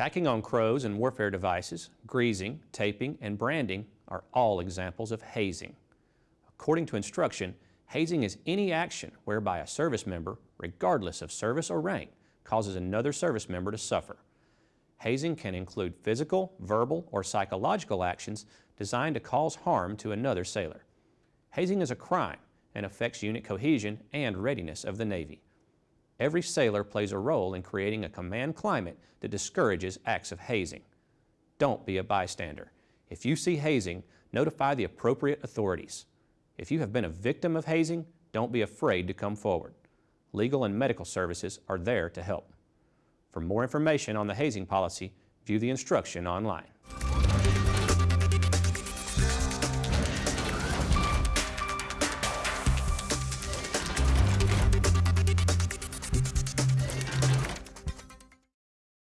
Tacking on crows and warfare devices, greasing, taping, and branding are all examples of hazing. According to instruction, hazing is any action whereby a service member, regardless of service or rank, causes another service member to suffer. Hazing can include physical, verbal, or psychological actions designed to cause harm to another sailor. Hazing is a crime and affects unit cohesion and readiness of the Navy. Every sailor plays a role in creating a command climate that discourages acts of hazing. Don't be a bystander. If you see hazing, notify the appropriate authorities. If you have been a victim of hazing, don't be afraid to come forward. Legal and medical services are there to help. For more information on the hazing policy, view the instruction online.